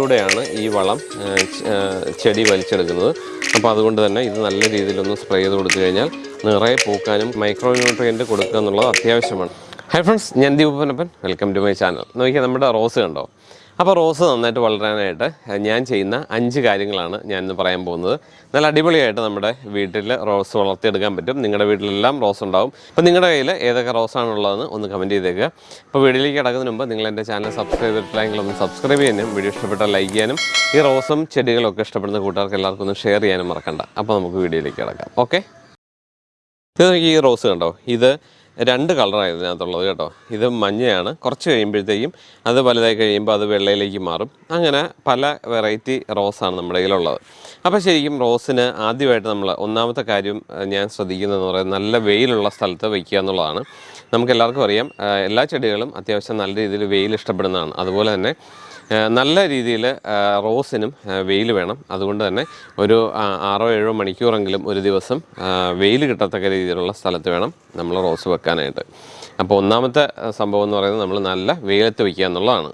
വായിലൂടെയാണ് ഈ വളം ചെടി വലിച്ചെടുക്കുന്നത്. അപ്പോൾ അതുകൊണ്ട് തന്നെ ഇത് നല്ല രീതിയിലൊന്ന് സ്പ്രേ ചെയ്ത് കൊടുത്തു കഴിഞ്ഞാൽ നിറയെ പൂക്കാനും മൈക്രോ ന്യൂട്രിയന്റ് കൊടുക്കുക എന്നുള്ളത് അത്യാവശ്യമാണ്. ഹൈ ഫ്രണ്ട്സ് ഞാൻ ദീപനപ്പൻ വെൽക്കം ടു മൈ ചാനൽ നോക്കിയാൽ നമ്മുടെ റോസ് കണ്ടോ? അപ്പോൾ റോസ് നന്നായിട്ട് വളരാനായിട്ട് ഞാൻ ചെയ്യുന്ന അഞ്ച് കാര്യങ്ങളാണ് ഞാൻ ഇന്ന് പറയാൻ പോകുന്നത്. നല്ല അടിപൊളിയായിട്ട് നമ്മുടെ വീട്ടിൽ റോസ് വളർത്തിയെടുക്കാൻ പറ്റും. നിങ്ങളുടെ വീട്ടിലെല്ലാം റോസ് ഉണ്ടാവും. അപ്പോൾ നിങ്ങളുടെ കയ്യിൽ ഏതൊക്കെ റോസാണുള്ളതെന്ന് ഒന്ന് കമന്റ് ചെയ്തേക്കുക അപ്പോൾ വീഡിയോയിലേക്ക് കിടക്കുന്നതിന് മുമ്പ് നിങ്ങൾ എന്റെ ചാനൽ സബ്സ്ക്രൈബ് ചെയ്തിട്ടില്ലെങ്കിൽ ഒന്ന് സബ്സ്ക്രൈബ് ചെയ്യാനും വീഡിയോ ഇഷ്ടപ്പെട്ടാൽ ലൈക്ക് ചെയ്യാനും ഈ റോസും ചെടികളൊക്കെ ഇഷ്ടപ്പെടുന്ന കൂട്ടുകാർക്ക് എല്ലാവർക്കും ഒന്ന് ഷെയർ ചെയ്യാനും മറക്കണ്ട. അപ്പോൾ നമുക്ക് വീഡിയോയിലേക്ക് കിടക്കാം. ഓക്കെ? ഇത് ഈ റോസ് കണ്ടോ? ഇത് രണ്ട് കളറാണ് ഇതിനകത്തുള്ളത് കേട്ടോ. ഇത് മഞ്ഞയാണ്. കുറച്ച് കഴിയുമ്പോഴത്തേക്കും അത് വലുതായി കഴിയുമ്പോൾ അത് വെള്ളയിലേക്ക് മാറും. അങ്ങനെ പല വെറൈറ്റി റോസാണ് നമ്മുടെ കയ്യിലുള്ളത്. അപ്പോൾ ശരിക്കും റോസിന് ആദ്യമായിട്ട് നമ്മൾ ഒന്നാമത്തെ കാര്യം ഞാൻ ശ്രദ്ധിക്കുന്നതെന്ന് പറയുന്നത് നല്ല വെയിലുള്ള സ്ഥലത്ത് വയ്ക്കുക എന്നുള്ളതാണ്. നമുക്ക് എല്ലാവർക്കും അറിയാം എല്ലാ ചെടികളും അത്യാവശ്യം നല്ല രീതിയിൽ വെയിൽ ഇഷ്ടപ്പെടുന്നതാണ്. അതുപോലെ തന്നെ നല്ല രീതിയിൽ റോസിനും വെയിൽ വേണം. അതുകൊണ്ട് തന്നെ ഒരു ആറോ ഏഴോ മണിക്കൂറെങ്കിലും ഒരു ദിവസം വെയിൽ കിട്ടത്തക്ക രീതിയിലുള്ള സ്ഥലത്ത് വേണം നമ്മൾ റോസ് വെക്കാനായിട്ട്. അപ്പോൾ ഒന്നാമത്തെ സംഭവം എന്ന് പറയുന്നത് നമ്മൾ നല്ല വെയിലത്ത് വയ്ക്കുക എന്നുള്ളതാണ്.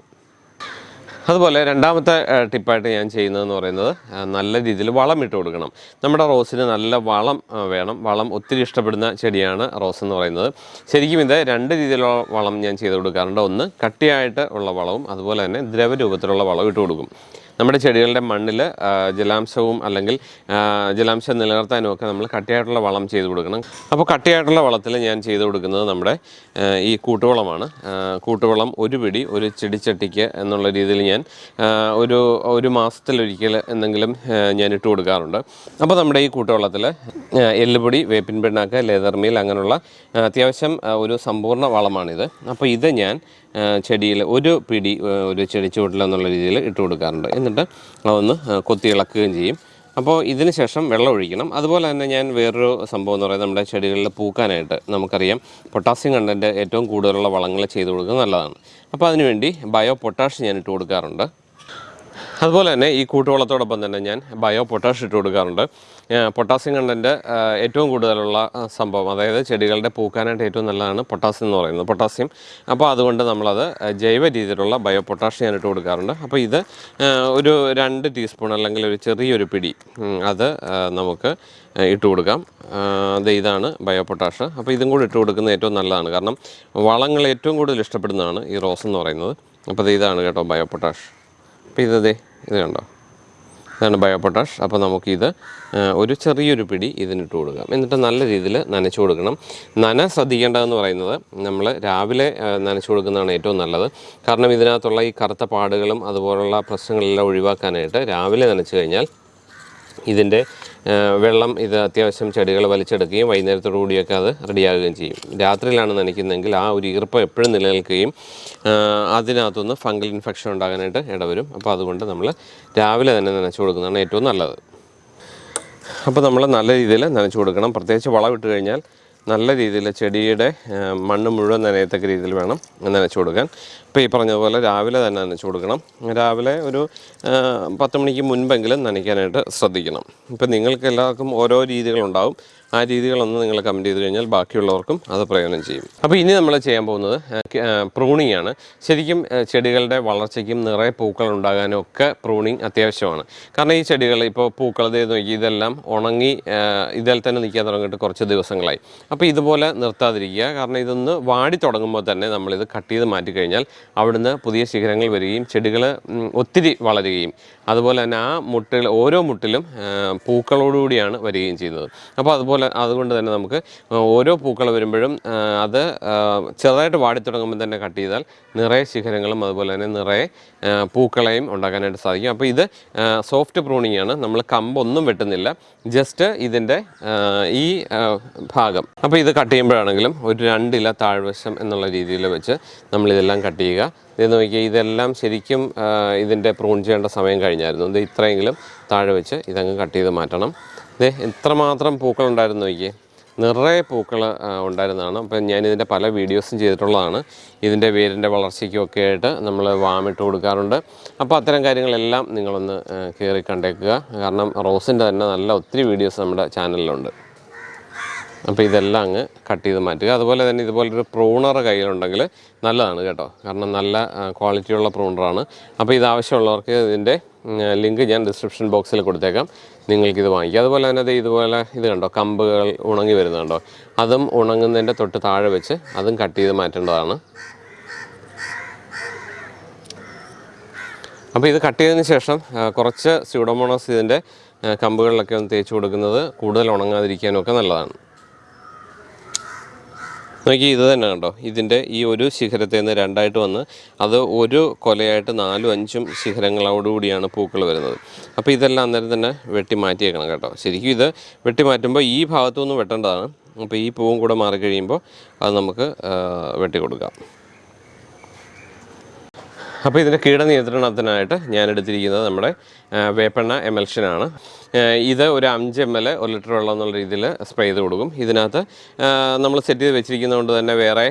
അതുപോലെ രണ്ടാമത്തെ ടിപ്പായിട്ട് ഞാൻ ചെയ്യുന്നതെന്ന് പറയുന്നത് നല്ല രീതിയിൽ വളം ഇട്ട് കൊടുക്കണം. നമ്മുടെ റോസിന് നല്ല വളം വേണം. വളം ഒത്തിരി ഇഷ്ടപ്പെടുന്ന ചെടിയാണ് റോസ് എന്ന് പറയുന്നത്. ശരിക്കും ഇത് രണ്ട് രീതിയിലുള്ള വളം ഞാൻ ചെയ്ത് കൊടുക്കാറുണ്ട്. ഒന്ന് കട്ടിയായിട്ട് ഉള്ള വളവും അതുപോലെ തന്നെ ദ്രവരൂപത്തിലുള്ള വളവും ഇട്ട് കൊടുക്കും. നമ്മുടെ ചെടികളുടെ മണ്ണിൽ ജലാംശവും അല്ലെങ്കിൽ ജലാംശം നിലനിർത്താനും ഒക്കെ നമ്മൾ കട്ടിയായിട്ടുള്ള വളം ചെയ്ത് കൊടുക്കണം. അപ്പോൾ കട്ടിയായിട്ടുള്ള വളത്തിൽ ഞാൻ ചെയ്ത് കൊടുക്കുന്നത് നമ്മുടെ ഈ കൂട്ടുവളമാണ്. കൂട്ടുവളം ഒരു പിടി ഒരു ചെടിച്ചട്ടിക്ക് എന്നുള്ള രീതിയിൽ ഞാൻ ഒരു ഒരു മാസത്തിലൊരിക്കൽ എന്തെങ്കിലും ഞാൻ ഇട്ട് കൊടുക്കാറുണ്ട്. അപ്പോൾ നമ്മുടെ ഈ കൂട്ടുവളത്തിൽ എല്ലുപൊടി വേപ്പിൻ പിണ്ണാക്ക് ലേതർമീൽ അങ്ങനെയുള്ള അത്യാവശ്യം ഒരു സമ്പൂർണ വളമാണിത്. അപ്പോൾ ഇത് ഞാൻ ചെടിയിൽ ഒരു പിടി ഒരു ചെടി ചുവട്ടിൽ എന്നുള്ള രീതിയിൽ ഇട്ട് കൊടുക്കാറുണ്ട്. എന്നിട്ട് അതൊന്ന് കൊത്തി ഇളക്കുകയും ചെയ്യും. അപ്പോൾ ഇതിന് ശേഷം വെള്ളം ഒഴിക്കണം. അതുപോലെ തന്നെ ഞാൻ വേറൊരു സംഭവം എന്ന് പറയുന്നത് നമ്മുടെ ചെടികളിൽ പൂക്കാനായിട്ട് നമുക്കറിയാം പൊട്ടാസ്യം കണ്ടന്റ് ഏറ്റവും കൂടുതലുള്ള വളങ്ങൾ ചെയ്ത് കൊടുക്കുന്നത് നല്ലതാണ്. അപ്പോൾ അതിനുവേണ്ടി ബയോ പൊട്ടാഷ് ഞാൻ ഇട്ട് കൊടുക്കാറുണ്ട്. അതുപോലെ തന്നെ ഈ കൂട്ടുവളത്തോടൊപ്പം തന്നെ ഞാൻ ബയോ പൊട്ടാഷ് ഇട്ട് കൊടുക്കാറുണ്ട്. പൊട്ടാസ്യം കണ്ടന്റ് ഏറ്റവും കൂടുതലുള്ള സംഭവം അതായത് ചെടികളുടെ പൂക്കാനായിട്ട് ഏറ്റവും നല്ലതാണ് പൊട്ടാസ്യം എന്ന് പറയുന്നത് പൊട്ടാസ്യം അപ്പോൾ അതുകൊണ്ട് നമ്മളത് ജൈവ രീതിയിലുള്ള ബയോ പൊട്ടാഷ് ഞാൻ ഇട്ട് കൊടുക്കാറുണ്ട്. അപ്പോൾ ഇത് ഒരു രണ്ട് ടീസ്പൂൺ അല്ലെങ്കിൽ ഒരു ചെറിയൊരു പിടി അത് നമുക്ക് ഇട്ട് കൊടുക്കാം. അത് ഇതാണ് ബയോ പൊട്ടാഷ് അപ്പോൾ ഇതും കൂടി ഇട്ട് കൊടുക്കുന്നത് ഏറ്റവും നല്ലതാണ്. കാരണം വളങ്ങൾ ഏറ്റവും കൂടുതൽ ഇഷ്ടപ്പെടുന്നതാണ് ഈ റോസ് എന്ന് പറയുന്നത്. അപ്പോൾ ഇത് ഇതാണ് കേട്ടോ ബയോ പൊട്ടാഷ് അപ്പോൾ ഇതേ ഇത് കണ്ടോ ഇതാണ് ബയോപൊട്ടാഷ്. അപ്പോൾ നമുക്കിത് ഒരു ചെറിയൊരു പിടി ഇതിനിട്ട് കൊടുക്കാം. എന്നിട്ട് നല്ല രീതിയിൽ നനച്ചു കൊടുക്കണം. നന ശ്രദ്ധിക്കേണ്ടതെന്ന് പറയുന്നത് നമ്മൾ രാവിലെ നനച്ചു കൊടുക്കുന്നതാണ് ഏറ്റവും നല്ലത്. കാരണം ഇതിനകത്തുള്ള ഈ കറുത്ത പാടുകളും അതുപോലുള്ള പ്രശ്നങ്ങളെല്ലാം ഒഴിവാക്കാനായിട്ട് രാവിലെ നനച്ചു കഴിഞ്ഞാൽ ഇതിന്റെ വെള്ളം ഇത് അത്യാവശ്യം ചെടികൾ വലിച്ചെടുക്കുകയും വൈകുന്നേരത്തോടു കൂടിയൊക്കെ അത് റെഡിയാകുകയും ചെയ്യും. രാത്രിയിലാണ് നനയ്ക്കുന്നതെങ്കിൽ ആ ഒരു ഈർപ്പം എപ്പോഴും നിലനിൽക്കുകയും അതിനകത്തുനിന്ന് ഫംഗൽ ഇൻഫെക്ഷൻ ഉണ്ടാകാനായിട്ട് ഇടവരും. അപ്പോൾ അതുകൊണ്ട് നമ്മൾ രാവിലെ തന്നെ നനച്ചു കൊടുക്കുന്നതാണ് ഏറ്റവും നല്ലത്. അപ്പോൾ നമ്മൾ നല്ല രീതിയിൽ നനച്ചു കൊടുക്കണം. പ്രത്യേകിച്ച് വളം ഇട്ട് കഴിഞ്ഞാൽ നല്ല രീതിയിൽ ചെടിയുടെ മണ്ണ് മുഴുവൻ നനയത്തക്ക രീതിയിൽ വേണം നനച്ചു കൊടുക്കാൻ. ഇപ്പോൾ ഈ പറഞ്ഞതുപോലെ രാവിലെ തന്നെ നനച്ചു കൊടുക്കണം. രാവിലെ ഒരു പത്ത് മണിക്ക് മുൻപെങ്കിലും നനയ്ക്കാനായിട്ട് ശ്രദ്ധിക്കണം. ഇപ്പം നിങ്ങൾക്ക് എല്ലാവർക്കും ഓരോ രീതികളുണ്ടാവും. ആ രീതികളൊന്ന് നിങ്ങൾ കമന്റ് ചെയ്ത് കഴിഞ്ഞാൽ ബാക്കിയുള്ളവർക്കും അത് പ്രയോജനം ചെയ്യും. അപ്പോൾ ഇനി നമ്മൾ ചെയ്യാൻ പോകുന്നത് പ്രൂണിങ് ആണ് ശരിക്കും ചെടികളുടെ വളർച്ചയ്ക്കും നിറയെ പൂക്കൾ ഉണ്ടാകാനും ഒക്കെ പ്രൂണിങ് അത്യാവശ്യമാണ്. കാരണം ഈ ചെടികൾ ഇപ്പോൾ പൂക്കൾ നോക്കി ഇതെല്ലാം ഉണങ്ങി ഇതിൽ തന്നെ നിൽക്കാൻ തുടങ്ങിയിട്ട് കുറച്ച് ദിവസങ്ങളായി. അപ്പോൾ ഇതുപോലെ നിർത്താതിരിക്കുക. കാരണം ഇതൊന്ന് വാടി തുടങ്ങുമ്പോൾ തന്നെ നമ്മളിത് കട്ട് ചെയ്ത് മാറ്റി കഴിഞ്ഞാൽ അവിടുന്ന് പുതിയ ശിഖരങ്ങൾ വരികയും ചെടികൾ ഒത്തിരി വളരുകയും. അതുപോലെ തന്നെ ആ മുട്ടുകൾ ഓരോ മുട്ടിലും പൂക്കളോടുകൂടിയാണ് വരികയും ചെയ്യുന്നത്. അപ്പോൾ അതുപോലെ അതുകൊണ്ട് തന്നെ നമുക്ക് ഓരോ പൂക്കൾ വരുമ്പോഴും അത് ചെറുതായിട്ട് വാടി തുടങ്ങുമ്പോൾ തന്നെ കട്ട് ചെയ്താൽ നിറയെ ശിഖരങ്ങളും അതുപോലെ തന്നെ നിറയെ പൂക്കളെയും ഉണ്ടാക്കാനായിട്ട് സാധിക്കും. അപ്പോൾ ഇത് സോഫ്റ്റ് പ്രൂണിംഗ് ആണ്. നമ്മൾ കമ്പൊന്നും വെട്ടുന്നില്ല. ജസ്റ്റ് ഇതിന്റെ ഈ ഭാഗം. അപ്പോൾ ഇത് കട്ട് ചെയ്യുമ്പോഴാണെങ്കിലും ഒരു രണ്ടില താഴ്വശം എന്നുള്ള രീതിയിൽ വെച്ച് നമ്മളിതെല്ലാം കട്ട് ചെയ്യുക. ഇത് നോക്കിയാൽ ഇതെല്ലാം ശരിക്കും ഇതിന്റെ പ്രൂൺ ചെയ്യേണ്ട സമയം കഴിഞ്ഞായിരുന്നു. ഇത് ഇത്രയെങ്കിലും താഴെ വെച്ച് ഇതങ്ങ് കട്ട് ചെയ്ത് മാറ്റണം. ഇത് എത്രമാത്രം പൂക്കൾ ഉണ്ടായിരുന്നു നോക്കിയേ. നിറയെ പൂക്കൾ ഉണ്ടായിരുന്നതാണ്. അപ്പം ഞാനിതിന്റെ പല വീഡിയോസും ചെയ്തിട്ടുള്ളതാണ്. ഇതിന്റെ വേരിന്റെ വളർച്ചയ്ക്കൊക്കെ ആയിട്ട് നമ്മൾ വാമിട്ട് കൊടുക്കാറുണ്ട്. അപ്പോൾ അത്തരം കാര്യങ്ങളെല്ലാം നിങ്ങളൊന്ന് കയറി കണ്ടേക്കുക. കാരണം റോസിന്റെ തന്നെ നല്ല ഒത്തിരി വീഡിയോസ് നമ്മുടെ ചാനലിലുണ്ട്. അപ്പോൾ ഇതെല്ലാം അങ്ങ് കട്ട് ചെയ്ത് മാറ്റുക. അതുപോലെ തന്നെ ഇതുപോലൊരു പ്രൂണർ കയ്യിലുണ്ടെങ്കിൽ നല്ലതാണ് കേട്ടോ. കാരണം നല്ല ക്വാളിറ്റിയുള്ള പ്രൂണറാണ്. അപ്പോൾ ഇതാവശ്യമുള്ളവർക്ക് ഇതിന്റെ ലിങ്ക് ഞാൻ ഡിസ്ക്രിപ്ഷൻ ബോക്സിൽ കൊടുത്തേക്കാം. നിങ്ങൾക്കിത് വാങ്ങിക്കാം. അതുപോലെ തന്നെ ഇതുപോലെ ഇത് കണ്ടോ? കമ്പുകൾ ഉണങ്ങി വരുന്നുണ്ടോ അതും ഉണങ്ങുന്നതിന്റെ തൊട്ട് താഴെ വെച്ച് അതും കട്ട് ചെയ്ത് മാറ്റേണ്ടതാണ്. അപ്പോൾ ഇത് കട്ട് ചെയ്തതിന് ശേഷം കുറച്ച് സ്യൂഡോമോണോസ് ഇതിന്റെ കമ്പുകളിലൊക്കെ ഒന്ന് തേച്ച് കൊടുക്കുന്നത് കൂടുതൽ ഉണങ്ങാതിരിക്കാനും ഒക്കെ നല്ലതാണ്. നോക്കി ഇത് തന്നെ കണ്ടോ? ഇതിന്റെ ഈ ഒരു ശിഖരത്തിൽ നിന്ന് രണ്ടായിട്ട് വന്ന് അത് ഒരു കൊലയായിട്ട് നാലും അഞ്ചും ശിഖരങ്ങളോടുകൂടിയാണ് പൂക്കൾ വരുന്നത്. അപ്പോൾ ഇതെല്ലാം അന്നേരം തന്നെ വെട്ടി മാറ്റിയേക്കണം കേട്ടോ. ശരിക്കും ഇത് വെട്ടി മാറ്റുമ്പോൾ ഈ ഭാഗത്തു നിന്ന് വെട്ടേണ്ടതാണ്. അപ്പോൾ ഈ പൂവും കൂടെ മാറിക്കഴിയുമ്പോൾ അത് നമുക്ക് വെട്ടി കൊടുക്കാം അപ്പോൾ ഇതിന്റെ കീടനിയന്ത്രണത്തിനായിട്ട് ഞാൻ എടുത്തിരിക്കുന്നത് നമ്മുടെ വേപ്പെണ്ണ എമൽഷനാണ് ഇത് ഒരു അഞ്ച് എം എൽ ഒരു ലിറ്റർ വെള്ളം എന്നുള്ള രീതിയിൽ സ്പ്രേ ചെയ്ത് കൊടുക്കും. ഇതിനകത്ത് നമ്മൾ സെറ്റ് ചെയ്ത് വെച്ചിരിക്കുന്നതുകൊണ്ട് തന്നെ വേറെ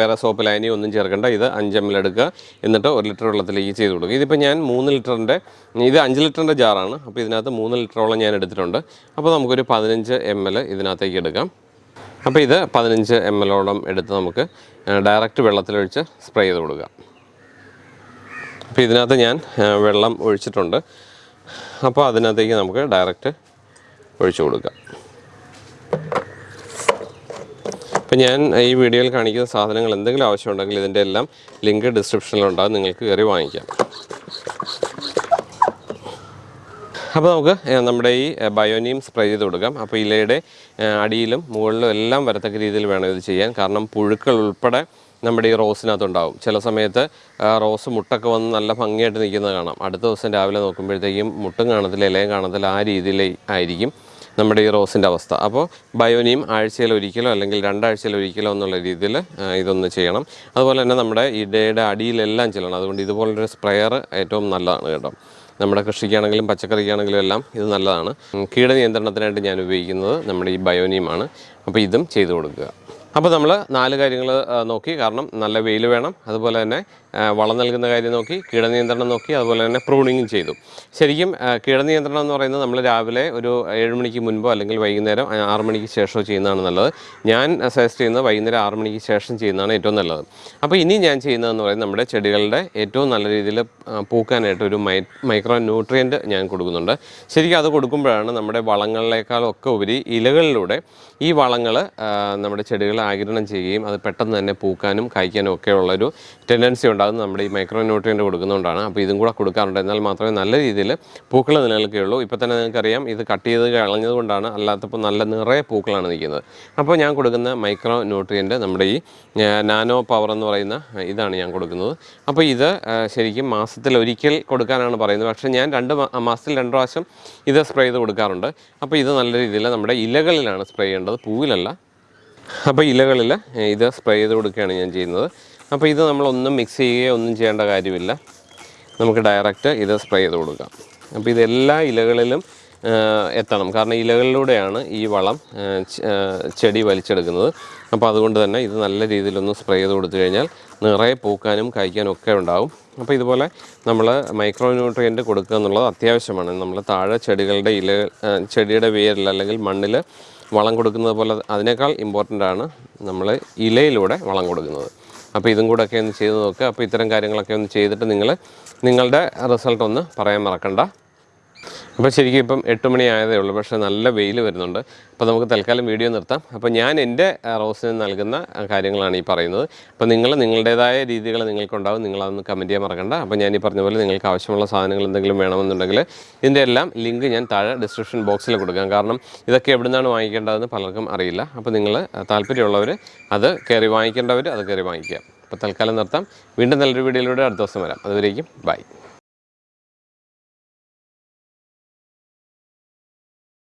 വേറെ സോപ്പ് ലൈനി ഒന്നും ചേർക്കേണ്ട. ഇത് അഞ്ച് എം എൽ എടുക്കുക. എന്നിട്ട് ഒരു ലിറ്റർ വെള്ളത്തിലേക്ക് ചെയ്ത് കൊടുക്കും. ഇതിപ്പോൾ ഞാൻ മൂന്ന് ലിറ്ററിന്റെ ഇത് അഞ്ച് ലിറ്ററിന്റെ ജാറാണ്. അപ്പോൾ ഇതിനകത്ത് മൂന്ന് ലിറ്ററോളം ഞാൻ എടുത്തിട്ടുണ്ട്. അപ്പോൾ നമുക്കൊരു പതിനഞ്ച് എം എൽ ഇതിനകത്തേക്ക് എടുക്കാം. അപ്പോൾ ഇത് പതിനഞ്ച് എം എല്ലോളം എടുത്ത് നമുക്ക് ഡയറക്റ്റ് വെള്ളത്തിലൊഴിച്ച് സ്പ്രേ ചെയ്ത് കൊടുക്കാം. അപ്പോൾ ഇതിനകത്ത് ഞാൻ വെള്ളം ഒഴിച്ചിട്ടുണ്ട്. അപ്പോൾ അതിനകത്തേക്ക് നമുക്ക് ഡയറക്റ്റ് ഒഴിച്ചു കൊടുക്കാം. അപ്പോൾ ഞാൻ ഈ വീഡിയോയിൽ കാണിക്കുന്ന സാധനങ്ങൾ എന്തെങ്കിലും ആവശ്യമുണ്ടെങ്കിൽ ഇതിന്റെ എല്ലാം ലിങ്ക് ഡിസ്ക്രിപ്ഷനിലുണ്ടാകും നിങ്ങൾക്ക് കയറി വാങ്ങിക്കാം. അപ്പോൾ നമുക്ക് നമ്മുടെ ഈ ബയോനിയം സ്പ്രേ ചെയ്ത് കൊടുക്കാം. അപ്പോൾ ഇലയുടെ അടിയിലും മുകളിലും എല്ലാം വരത്തക്ക രീതിയിൽ വേണം ഇത് ചെയ്യാൻ. കാരണം പുഴുക്കൾ ഉൾപ്പെടെ നമ്മുടെ ഈ റോസിനകത്തുണ്ടാവും. ചില സമയത്ത് റോസ് മുട്ടൊക്കെ വന്ന് നല്ല ഭംഗിയായിട്ട് നിൽക്കുന്നത് കാണാം. അടുത്ത ദിവസം രാവിലെ നോക്കുമ്പോഴത്തേക്കും മുട്ടും കാണത്തില്ല ഇലയും കാണത്തില്ല ആ രീതിയിൽ ആയിരിക്കും നമ്മുടെ ഈ റോസിന്റെ അവസ്ഥ. അപ്പോൾ ബയോനിയം ആഴ്ചയിൽ ഒരിക്കലോ അല്ലെങ്കിൽ രണ്ടാഴ്ചയിൽ ഒരിക്കലോ എന്നുള്ള രീതിയിൽ ഇതൊന്ന് ചെയ്യണം. അതുപോലെ തന്നെ നമ്മുടെ ഇടയുടെ അടിയിലെല്ലാം ചെല്ലണം. അതുകൊണ്ട് ഇതുപോലൊരു സ്പ്രെയർ ഏറ്റവും നല്ലതാണ് കേട്ടോ. നമ്മുടെ കൃഷിക്കാണെങ്കിലും പച്ചക്കറിക്കാണെങ്കിലും എല്ലാം ഇത് നല്ലതാണ്. കീടനിയന്ത്രണത്തിനായിട്ട് ഞാൻ ഉപയോഗിക്കുന്നത് നമ്മുടെ ഈ ബയോനിയമാണ്. അപ്പോൾ ഇതും ചെയ്തു കൊടുക്കുക. അപ്പോൾ നമ്മൾ നാല് കാര്യങ്ങൾ നോക്കി. കാരണം നല്ല വെയിൽ വേണം. അതുപോലെ തന്നെ വളം നൽകുന്ന കാര്യം നോക്കി കീടനിയന്ത്രണം നോക്കി അതുപോലെ തന്നെ പ്രൂണിങ്ങും ചെയ്തു. ശരിക്കും കീടനിയന്ത്രണം എന്ന് പറയുന്നത് നമ്മൾ രാവിലെ ഒരു ഏഴ് മണിക്ക് മുൻപോ അല്ലെങ്കിൽ വൈകുന്നേരം ആറ് മണിക്ക് ശേഷമോ ചെയ്യുന്നതാണ് നല്ലത്. ഞാൻ സജസ്റ്റ് ചെയ്യുന്നത് വൈകുന്നേരം ആറ് മണിക്ക് ശേഷം ചെയ്യുന്നതാണ് ഏറ്റവും നല്ലത്. അപ്പോൾ ഇനി ഞാൻ ചെയ്യുന്നതെന്ന് പറയുന്നത് നമ്മുടെ ചെടികളുടെ ഏറ്റവും നല്ല രീതിയിൽ പൂക്കാനായിട്ട് ഒരു മൈ മൈക്രോ ന്യൂട്രിയന്റ് ഞാൻ കൊടുക്കുന്നുണ്ട്. ശരിക്കും അത് കൊടുക്കുമ്പോഴാണ് നമ്മുടെ വളങ്ങളിലേക്കാളൊക്കെ ഉപരി ഇലകളിലൂടെ ഈ വളങ്ങൾ നമ്മുടെ ചെടികളെ ആഗിരണം ചെയ്യുകയും അത് പെട്ടെന്ന് തന്നെ പൂക്കാനും കായ്ക്കാനും ഒക്കെ ഉള്ളൊരു ടെൻഡൻസി ഉണ്ടാകുന്നത് നമ്മുടെ ഈ മൈക്രോ ന്യൂട്രിയന്റ് കൊടുക്കുന്നതുകൊണ്ടാണ് അപ്പോൾ ഇതും കൂടെ കൊടുക്കാറുണ്ട്. എന്നാൽ മാത്രമേ നല്ല രീതിയിൽ പൂക്കൾ നിലനിൽക്കുകയുള്ളൂ. ഇപ്പോൾ തന്നെ നിങ്ങൾക്കറിയാം ഇത് കട്ട് ചെയ്ത് കളഞ്ഞതുകൊണ്ടാണ് അല്ലാത്തപ്പോൾ നല്ല നിറയെ പൂക്കളാണ് നിൽക്കുന്നത്. അപ്പോൾ ഞാൻ കൊടുക്കുന്ന മൈക്രോ ന്യൂട്രിയന്റ് നമ്മുടെ ഈ നാനോ പവർ എന്ന് പറയുന്ന ഇതാണ് ഞാൻ കൊടുക്കുന്നത്. അപ്പോൾ ഇത് ശരിക്കും മാസത്തിൽ ഒരിക്കൽ കൊടുക്കാനാണ് പറയുന്നത്. പക്ഷേ ഞാൻ രണ്ട് മാസത്തിൽ രണ്ട് പ്രാവശ്യം ഇത് സ്പ്രേ ചെയ്ത് കൊടുക്കാറുണ്ട്. അപ്പോൾ ഇത് നല്ല രീതിയിൽ നമ്മുടെ ഇലകളിലാണ് സ്പ്രേ ചെയ്യേണ്ടത്. പൂവിലല്ല അപ്പോൾ ഇലകളിൽ ഇത് സ്പ്രേ ചെയ്ത് കൊടുക്കുകയാണ് ഞാൻ ചെയ്യുന്നത്. അപ്പോൾ ഇത് നമ്മളൊന്നും മിക്സ് ചെയ്യുകയോ ഒന്നും ചെയ്യേണ്ട കാര്യമില്ല. നമുക്ക് ഡയറക്റ്റ് ഇത് സ്പ്രേ ചെയ്ത് കൊടുക്കാം. അപ്പോൾ ഇത് എല്ലാ ഇലകളിലും എത്തണം. കാരണം ഇലകളിലൂടെയാണ് ഈ വളം ചെടി വലിച്ചെടുക്കുന്നത്. അപ്പോൾ അതുകൊണ്ട് തന്നെ ഇത് നല്ല രീതിയിലൊന്ന് സ്പ്രേ ചെയ്ത് കൊടുത്തു കഴിഞ്ഞാൽ നിറയെ പൂക്കാനും കായ്ക്കാനും ഒക്കെ ഉണ്ടാവും. അപ്പോൾ ഇതുപോലെ നമ്മൾ മൈക്രോ ന്യൂട്രിയന്റ് കൊടുക്കുക എന്നുള്ളത് അത്യാവശ്യമാണ്. നമ്മൾ താഴെ ചെടികളുടെ ഇല ചെടിയുടെ വേരിൽ അല്ലെങ്കിൽ മണ്ണിൽ വളം കൊടുക്കുന്നത് പോലെ അതിനേക്കാൾ ഇമ്പോർട്ടന്റ് ആണ് നമ്മൾ ഇലയിലൂടെ വളം കൊടുക്കുന്നത്. അപ്പോൾ ഇതും കൂടെ ഒക്കെ ഒന്ന് ചെയ്ത് നോക്കുക അപ്പോൾ ഇത്തരം കാര്യങ്ങളൊക്കെ ഒന്ന് ചെയ്തിട്ട് നിങ്ങൾ നിങ്ങളുടെ റിസൾട്ട് ഒന്ന് പറയാൻ മറക്കണ്ട. അപ്പോൾ ശരിക്കും ഇപ്പം എട്ട് മണി ഉള്ളൂ പക്ഷേ നല്ല വെയിൽ വരുന്നുണ്ട്. അപ്പോൾ നമുക്ക് തൽക്കാലം വീഡിയോ നിർത്താം. അപ്പോൾ ഞാൻ എന്റെ റോസിന് നൽകുന്ന കാര്യങ്ങളാണ് ഈ പറയുന്നത്. അപ്പോൾ നിങ്ങൾ നിങ്ങളുടേതായ രീതികൾ നിങ്ങൾക്കുണ്ടാവും. നിങ്ങളതൊന്ന് കമന്റ് ചെയ്യാൻ മറക്കണ്ട. അപ്പോൾ ഞാൻ ഈ പറഞ്ഞ പോലെ നിങ്ങൾക്ക് ആവശ്യമുള്ള സാധനങ്ങൾ എന്തെങ്കിലും വേണമെന്നുണ്ടെങ്കിൽ ഇതിന്റെ എല്ലാം ലിങ്ക് ഞാൻ താഴെ ഡിസ്ക്രിപ്ഷൻ ബോക്സിൽ കൊടുക്കാം. കാരണം ഇതൊക്കെ എവിടെ നിന്നാണ് വാങ്ങിക്കേണ്ടതെന്ന് പലർക്കും അറിയില്ല. അപ്പോൾ നിങ്ങൾ താല്പര്യമുള്ളവർ അത് കയറി വാങ്ങിക്കേണ്ടവർ അത് കയറി വാങ്ങിക്കുക. അപ്പോൾ തൽക്കാലം നിർത്താം. വീണ്ടും നല്ലൊരു വീഡിയോയിലൂടെ അടുത്ത ദിവസം വരാം. അതുവരേക്കും ബൈ.